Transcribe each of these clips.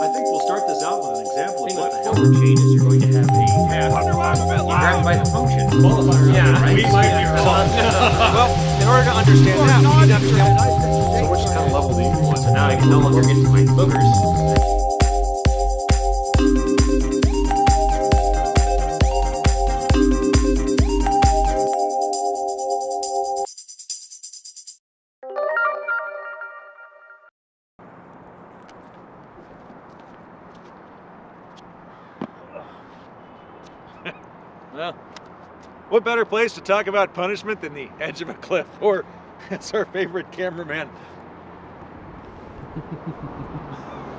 I think we'll start this out with an example of what the hell the chain is. You're going to have a task. You grab it by the function. Qualifier. Yeah, right? we might be wrong. well, in order to understand that, we need to understand So which kind of level do you want? So now I can no longer get to my boogers. Well, what better place to talk about punishment than the edge of a cliff? Or, as our favorite cameraman.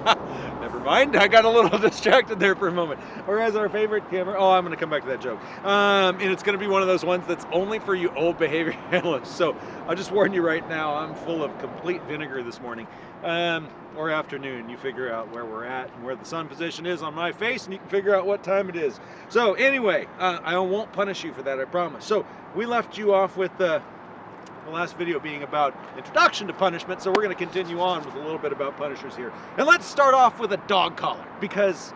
Never mind, I got a little distracted there for a moment. Or as our favorite camera, oh, I'm to come back to that joke. Um, and it's to be one of those ones that's only for you old behavior analysts. So I'll just warn you right now, I'm full of complete vinegar this morning. Um, or afternoon, you figure out where we're at and where the sun position is on my face, and you can figure out what time it is. So anyway, uh, I won't punish you for that, I promise. So we left you off with the, the last video being about introduction to punishment, so we're going to continue on with a little bit about punishers here. And let's start off with a dog collar, because,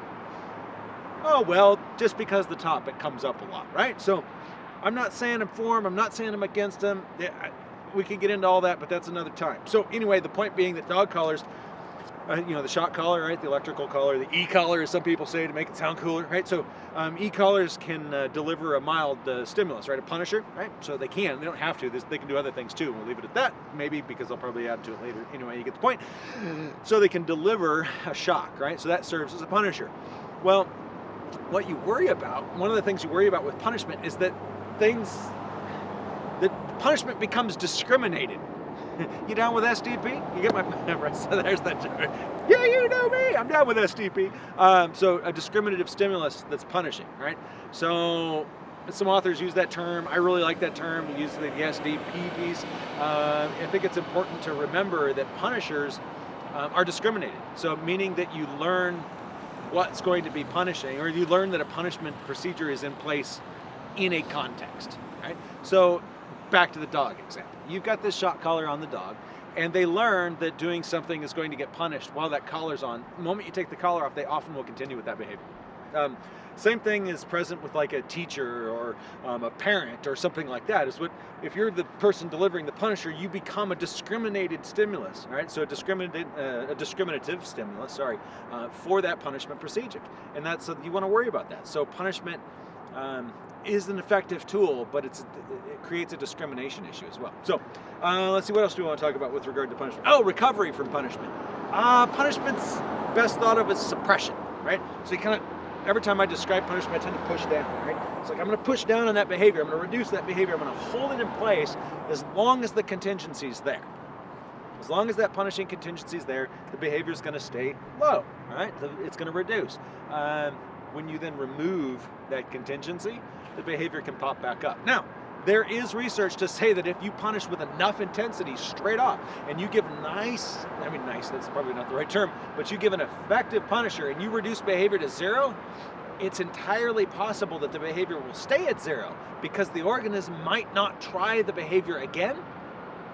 oh well, just because the topic comes up a lot, right? So I'm not saying I'm for him, I'm not saying I'm against I- We can get into all that, but that's another time. So anyway, the point being that dog collars uh, you know, the shock collar, right? The electrical collar, the e-collar, as some people say, to make it sound cooler, right? So um, e-collars can uh, deliver a mild uh, stimulus, right? A punisher, right? So they can. They don't have to. They can do other things too. We'll leave it at that, maybe, because I'll probably add to it later. Anyway, you get the point. So they can deliver a shock, right? So that serves as a punisher. Well, what you worry about, one of the things you worry about with punishment is that things, that punishment becomes discriminated. You down with SDP? You get my right? So there's that. joke. Yeah, you know me. I'm down with SDP. Um, so a discriminative stimulus that's punishing, right? So some authors use that term. I really like that term. Use the SDP piece. Uh, I think it's important to remember that punishers um, are discriminated. So meaning that you learn what's going to be punishing, or you learn that a punishment procedure is in place in a context, right? So back to the dog example. You've got this shock collar on the dog, and they learn that doing something is going to get punished while that collar's on. The moment you take the collar off, they often will continue with that behavior. Um, same thing is present with like a teacher or um, a parent or something like that. Is what if you're the person delivering the punisher, you become a discriminated stimulus, right? So a discriminated, uh, a discriminative stimulus, sorry, uh, for that punishment procedure, and that's so you want to worry about that. So punishment um, is an effective tool, but it's it creates a discrimination issue as well. So uh, let's see what else do we want to talk about with regard to punishment. Oh, recovery from punishment. Uh, punishment's best thought of as suppression, right? So you kind of every time I describe punishment, I tend to push down, right? It's like I'm going to push down on that behavior. I'm going to reduce that behavior. I'm going to hold it in place as long as the contingency is there. As long as that punishing contingency is there, the behavior is going to stay low, right? It's going to reduce. Um, when you then remove that contingency, the behavior can pop back up. Now, there is research to say that if you punish with enough intensity straight off and you give nice, I mean nice, that's probably not the right term, but you give an effective punisher and you reduce behavior to zero, it's entirely possible that the behavior will stay at zero because the organism might not try the behavior again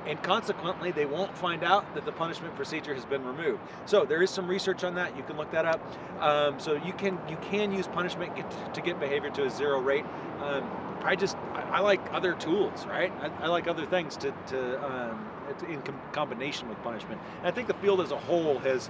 and consequently they won't find out that the punishment procedure has been removed. So there is some research on that. You can look that up. Um, so you can you can use punishment get, to get behavior to a zero rate. Um, I just I, I like other tools, right? I, I like other things to, to, um, in com- combination with punishment. And I think the field as a whole has.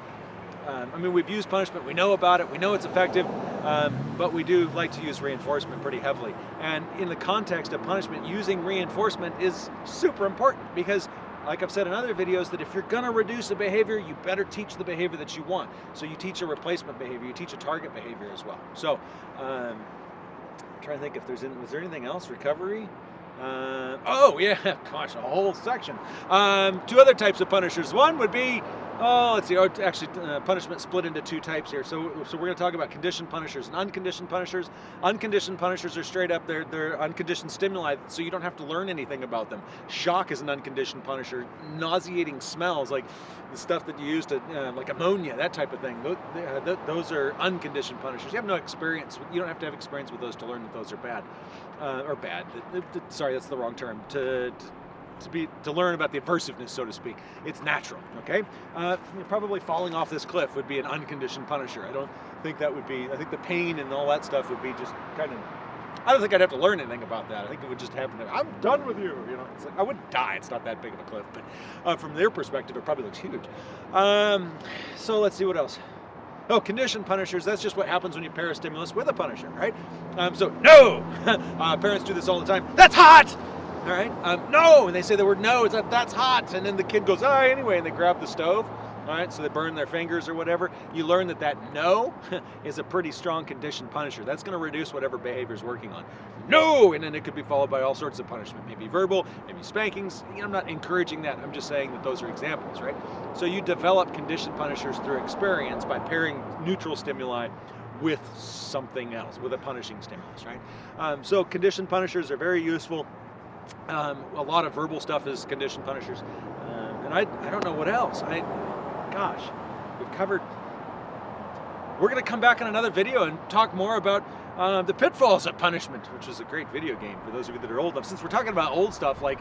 Um, I mean, we've used punishment. We know about it. We know it's effective, um, but we do like to use reinforcement pretty heavily. And in the context of punishment, using reinforcement is super important because like I've said in other videos, that if you're gonna reduce a behavior, you better teach the behavior that you want. So you teach a replacement behavior, you teach a target behavior as well. So, um, I'm trying to think if there's, was there anything else? Recovery? Uh, oh yeah, gosh, a whole section. Um, two other types of punishers. One would be, oh, let's see, oh, actually, uh, punishment split into two types here. So, so we're going to talk about conditioned punishers and unconditioned punishers. Unconditioned punishers are straight up, they're, they're unconditioned stimuli, so you don't have to learn anything about them. Shock is an unconditioned punisher. Nauseating smells, like the stuff that you use to, uh, like ammonia, that type of thing. Those, uh, those are unconditioned punishers. You have no experience, you don't have to have experience with those to learn that those are bad. Uh, or bad. Sorry, that's the wrong term. To, to to be to learn about the aversiveness, so to speak. It's natural. Okay, uh, probably falling off this cliff would be an unconditioned punisher. I don't think that would be. I think the pain and all that stuff would be just kind of. I don't think I'd have to learn anything about that. I think it would just happen. I'm done with you. You know, it's like I wouldn't die. It's not that big of a cliff, but uh, from their perspective, it probably looks huge. Um, so let's see what else. Oh, conditioned punishers, that's just what happens when you pair a stimulus with a punisher, right? Um, so, no! uh, parents do this all the time. That's hot! All right? Um, no! And they say the word no, it's like, that's hot. And then the kid goes, ah, anyway, and they grab the stove. All right, so they burn their fingers or whatever. You learn that that no is a pretty strong conditioned punisher. That's going to reduce whatever behavior is working on. No! And then it could be followed by all sorts of punishment, maybe verbal, maybe spankings. I'm not encouraging that. I'm just saying that those are examples, right? So you develop conditioned punishers through experience by pairing neutral stimuli with something else, with a punishing stimulus, right? Um, so conditioned punishers are very useful. Um, a lot of verbal stuff is conditioned punishers. Um, and I, I don't know what else. I, gosh, we've covered. We're going to come back in another video and talk more about uh, the pitfalls of punishment, which is a great video game for those of you that are old enough. Since we're talking about old stuff like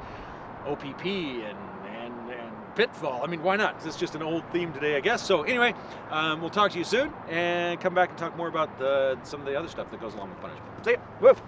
OPP and and, and Pitfall, I mean, why not? It's just an old theme today, I guess. So anyway, um, we'll talk to you soon and come back and talk more about the, some of the other stuff that goes along with punishment. See ya. Woof.